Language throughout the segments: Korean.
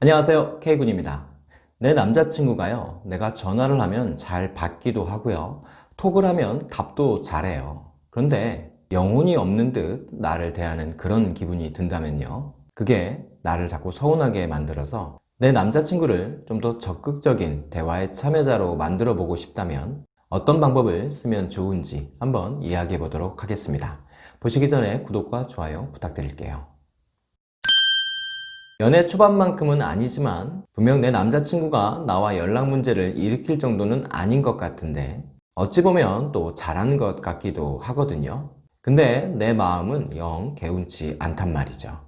안녕하세요. K군입니다. 내 남자친구가요. 내가 전화를 하면 잘 받기도 하고요. 톡을 하면 답도 잘해요. 그런데 영혼이 없는 듯 나를 대하는 그런 기분이 든다면요. 그게 나를 자꾸 서운하게 만들어서 내 남자친구를 좀 더 적극적인 대화의 참여자로 만들어 보고 싶다면 어떤 방법을 쓰면 좋은지 한번 이야기해 보도록 하겠습니다. 보시기 전에 구독과 좋아요 부탁드릴게요 연애 초반만큼은 아니지만 분명 내 남자친구가 나와 연락 문제를 일으킬 정도는 아닌 것 같은데 어찌 보면 또 잘한 것 같기도 하거든요. 근데 내 마음은 영 개운치 않단 말이죠.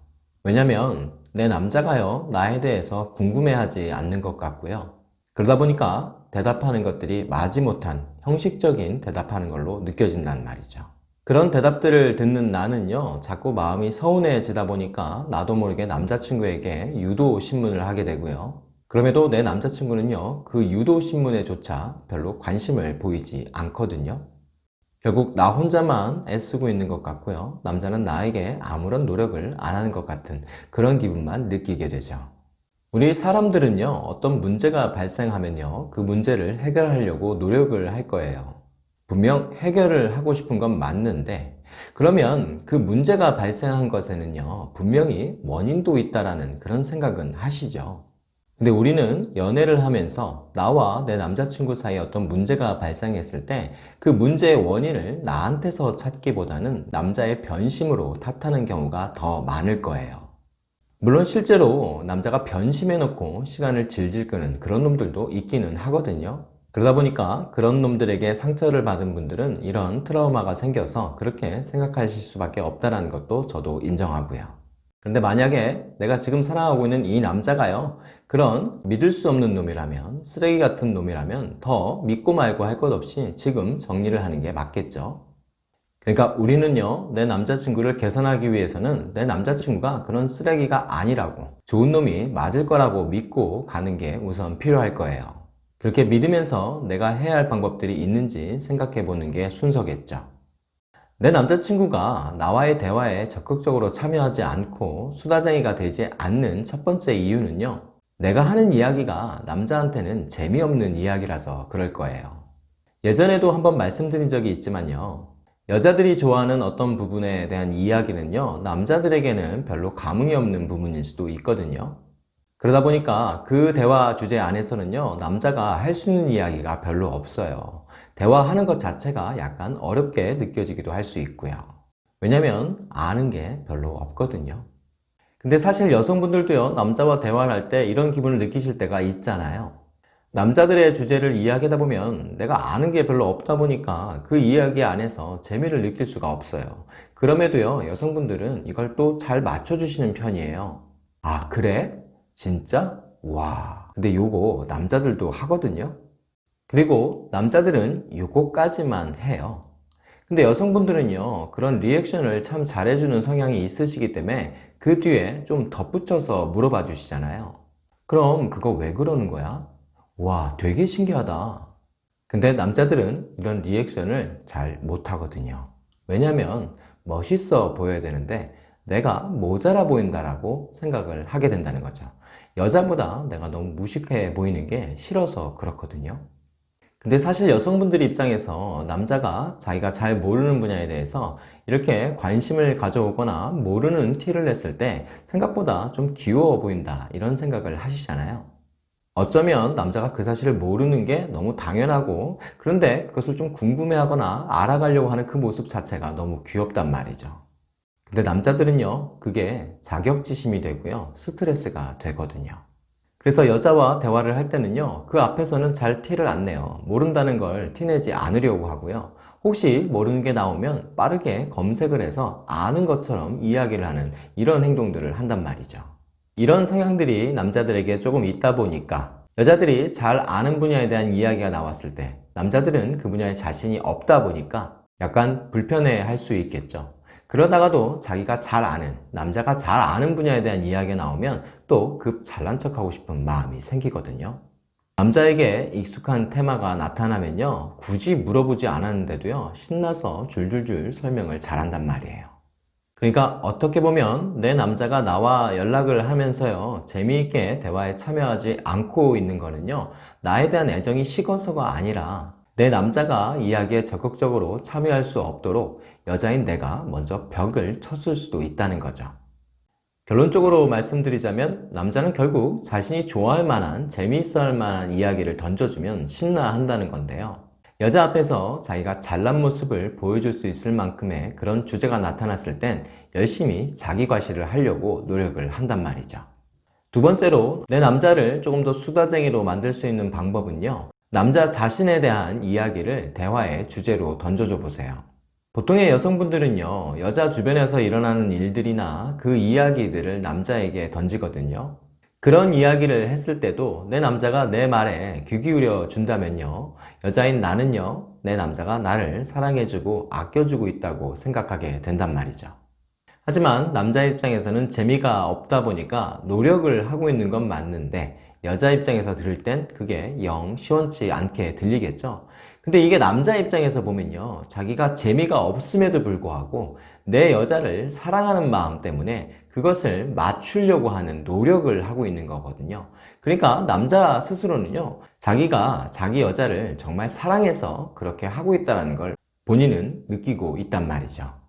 왜냐면 내 남자가요 나에 대해서 궁금해하지 않는 것 같고요. 그러다 보니까 대답하는 것들이 마지못한 형식적인 대답하는 걸로 느껴진단 말이죠 그런 대답들을 듣는 나는요 자꾸 마음이 서운해지다 보니까 나도 모르게 남자친구에게 유도 신문을 하게 되고요. 그럼에도 내 남자친구는요 그 유도 신문에조차 별로 관심을 보이지 않거든요. 결국 나 혼자만 애쓰고 있는 것 같고요. 남자는 나에게 아무런 노력을 안 하는 것 같은 그런 기분만 느끼게 되죠. 우리 사람들은요 어떤 문제가 발생하면요 그 문제를 해결하려고 노력을 할 거예요 분명 해결을 하고 싶은 건 맞는데 그러면 그 문제가 발생한 것에는요 분명히 원인도 있다라는 그런 생각은 하시죠. 근데 우리는 연애를 하면서 나와 내 남자친구 사이에 어떤 문제가 발생했을 때 그 문제의 원인을 나한테서 찾기보다는 남자의 변심으로 탓하는 경우가 더 많을 거예요. 물론 실제로 남자가 변심해 놓고 시간을 질질 끄는 그런 놈들도 있기는 하거든요 그러다 보니까 그런 놈들에게 상처를 받은 분들은 이런 트라우마가 생겨서 그렇게 생각하실 수밖에 없다는 것도 저도 인정하고요. 그런데 만약에 내가 지금 사랑하고 있는 이 남자가요 그런 믿을 수 없는 놈이라면 쓰레기 같은 놈이라면 더 믿고 말고 할 것 없이 지금 정리를 하는 게 맞겠죠. 그러니까 우리는요 내 남자친구를 개선하기 위해서는 내 남자친구가 그런 쓰레기가 아니라고 좋은 놈이 맞을 거라고 믿고 가는 게 우선 필요할 거예요 그렇게 믿으면서 내가 해야 할 방법들이 있는지 생각해 보는 게 순서겠죠. 내 남자친구가 나와의 대화에 적극적으로 참여하지 않고 수다쟁이가 되지 않는 첫 번째 이유는요 내가 하는 이야기가 남자한테는 재미없는 이야기라서 그럴 거예요. 예전에도 한번 말씀드린 적이 있지만요 여자들이 좋아하는 어떤 부분에 대한 이야기는요 남자들에게는 별로 감흥이 없는 부분일 수도 있거든요 그러다 보니까 그 대화 주제 안에서는요 남자가 할 수 있는 이야기가 별로 없어요. 대화하는 것 자체가 약간 어렵게 느껴지기도 할 수 있고요. 왜냐면 아는 게 별로 없거든요. 근데 사실 여성분들도요 남자와 대화를 할 때 이런 기분을 느끼실 때가 있잖아요. 남자들의 주제를 이야기하다 보면 내가 아는 게 별로 없다 보니까 그 이야기 안에서 재미를 느낄 수가 없어요. 그럼에도요 여성분들은 이걸 또 잘 맞춰주시는 편이에요. 아 그래? 진짜? 와. 근데 요거 남자들도 하거든요. 그리고 남자들은 요거까지만 해요. 근데 여성분들은요 그런 리액션을 참 잘해주는 성향이 있으시기 때문에 그 뒤에 좀 덧붙여서 물어봐 주시잖아요. 그럼 그거 왜 그러는 거야? 와 되게 신기하다. 근데 남자들은 이런 리액션을 잘 못하거든요. 왜냐면 멋있어 보여야 되는데 내가 모자라 보인다라고 생각을 하게 된다는 거죠. 여자보다 내가 너무 무식해 보이는 게 싫어서 그렇거든요. 근데 사실 여성분들 입장에서 남자가 자기가 잘 모르는 분야에 대해서 이렇게 관심을 가져오거나 모르는 티를 냈을 때 생각보다 좀 귀여워 보인다 이런 생각을 하시잖아요. 어쩌면 남자가 그 사실을 모르는 게 너무 당연하고 그런데 그것을 좀 궁금해하거나 알아가려고 하는 그 모습 자체가 너무 귀엽단 말이죠 근데 남자들은요 그게 자격지심이 되고요 스트레스가 되거든요. 그래서 여자와 대화를 할 때는요 그 앞에서는 잘 티를 안 내요. 모른다는 걸 티내지 않으려고 하고요. 혹시 모르는 게 나오면 빠르게 검색을 해서 아는 것처럼 이야기를 하는 이런 행동들을 한단 말이죠. 이런 성향들이 남자들에게 조금 있다 보니까 여자들이 잘 아는 분야에 대한 이야기가 나왔을 때 남자들은 그 분야에 자신이 없다 보니까 약간 불편해 할 수 있겠죠 그러다가도 자기가 잘 아는 남자가 잘 아는 분야에 대한 이야기가 나오면 또 급 잘난 척하고 싶은 마음이 생기거든요. 남자에게 익숙한 테마가 나타나면요 굳이 물어보지 않았는데도요 신나서 줄줄줄 설명을 잘한단 말이에요. 그러니까 어떻게 보면 내 남자가 나와 연락을 하면서요 재미있게 대화에 참여하지 않고 있는 거는요 나에 대한 애정이 식어서가 아니라 내 남자가 이야기에 적극적으로 참여할 수 없도록 여자인 내가 먼저 벽을 쳤을 수도 있다는 거죠 결론적으로 말씀드리자면 남자는 결국 자신이 좋아할 만한 재미있어 할 만한 이야기를 던져주면 신나 한다는 건데요 여자 앞에서 자기가 잘난 모습을 보여줄 수 있을 만큼의 그런 주제가 나타났을 땐 열심히 자기 과시를 하려고 노력을 한단 말이죠. 두 번째로 내 남자를 조금 더 수다쟁이로 만들 수 있는 방법은요. 남자 자신에 대한 이야기를 대화의 주제로 던져줘 보세요. 보통의 여성분들은요. 여자 주변에서 일어나는 일들이나 그 이야기들을 남자에게 던지거든요. 그런 이야기를 했을 때도 내 남자가 내 말에 귀 기울여 준다면요 여자인 나는요 내 남자가 나를 사랑해주고 아껴주고 있다고 생각하게 된단 말이죠 하지만 남자 입장에서는 재미가 없다 보니까 노력을 하고 있는 건 맞는데 여자 입장에서 들을 땐 그게 영 시원치 않게 들리겠죠? 근데 이게 남자 입장에서 보면요 자기가 재미가 없음에도 불구하고 내 여자를 사랑하는 마음 때문에 그것을 맞추려고 하는 노력을 하고 있는 거거든요. 그러니까 남자 스스로는요 자기가 자기 여자를 정말 사랑해서 그렇게 하고 있다는 걸 본인은 느끼고 있단 말이죠.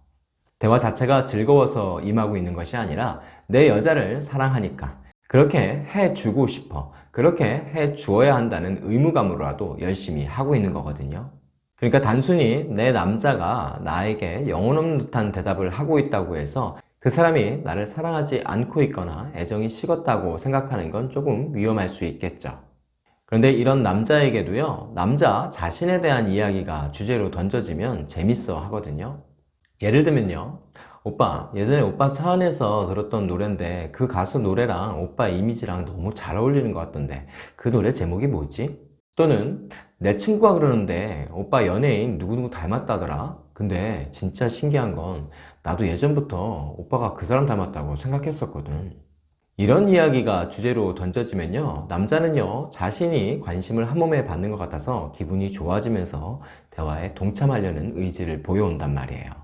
대화 자체가 즐거워서 임하고 있는 것이 아니라 내 여자를 사랑하니까 그렇게 해주고 싶어. 그렇게 해 주어야 한다는 의무감으로라도 열심히 하고 있는 거거든요. 그러니까 단순히 내 남자가 나에게 영혼 없는 듯한 대답을 하고 있다고 해서 그 사람이 나를 사랑하지 않고 있거나 애정이 식었다고 생각하는 건 조금 위험할 수 있겠죠. 그런데 이런 남자에게도요 남자 자신에 대한 이야기가 주제로 던져지면 재밌어 하거든요. 예를 들면요 오빠 예전에 오빠 차 안에서 들었던 노래인데 그 가수 노래랑 오빠 이미지랑 너무 잘 어울리는 것 같던데 그 노래 제목이 뭐지? 또는 내 친구가 그러는데 오빠 연예인 누구누구 닮았다더라? 근데 진짜 신기한 건 나도 예전부터 오빠가 그 사람 닮았다고 생각했었거든. 이런 이야기가 주제로 던져지면요 남자는요 자신이 관심을 한 몸에 받는 것 같아서 기분이 좋아지면서 대화에 동참하려는 의지를 보여온단 말이에요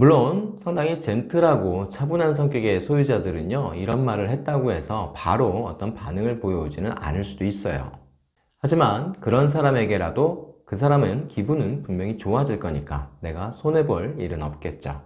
물론 상당히 젠틀하고 차분한 성격의 소유자들은요 이런 말을 했다고 해서 바로 어떤 반응을 보여오지는 않을 수도 있어요. 하지만 그런 사람에게라도 그 사람은 기분은 분명히 좋아질 거니까 내가 손해볼 일은 없겠죠.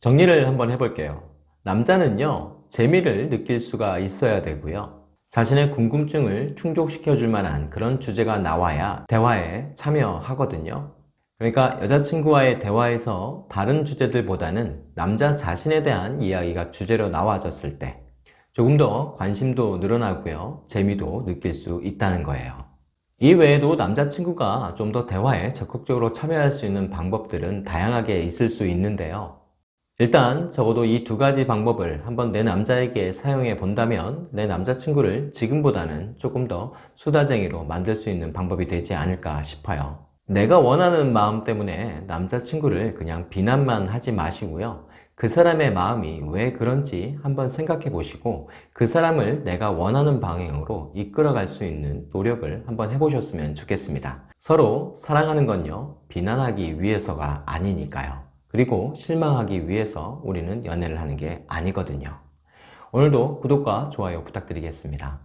정리를 한번 해볼게요. 남자는요 재미를 느낄 수가 있어야 되고요. 자신의 궁금증을 충족시켜 줄 만한 그런 주제가 나와야 대화에 참여하거든요 그러니까 여자친구와의 대화에서 다른 주제들보다는 남자 자신에 대한 이야기가 주제로 나와졌을 때 조금 더 관심도 늘어나고요. 재미도 느낄 수 있다는 거예요. 이 외에도 남자친구가 좀 더 대화에 적극적으로 참여할 수 있는 방법들은 다양하게 있을 수 있는데요. 일단 적어도 이 두 가지 방법을 한번 내 남자에게 사용해 본다면 내 남자친구를 지금보다는 조금 더 수다쟁이로 만들 수 있는 방법이 되지 않을까 싶어요 내가 원하는 마음 때문에 남자친구를 그냥 비난만 하지 마시고요. 그 사람의 마음이 왜 그런지 한번 생각해 보시고 그 사람을 내가 원하는 방향으로 이끌어 갈 수 있는 노력을 한번 해보셨으면 좋겠습니다. 서로 사랑하는 건요 비난하기 위해서가 아니니까요. 그리고 실망하기 위해서 우리는 연애를 하는 게 아니거든요. 오늘도 구독과 좋아요 부탁드리겠습니다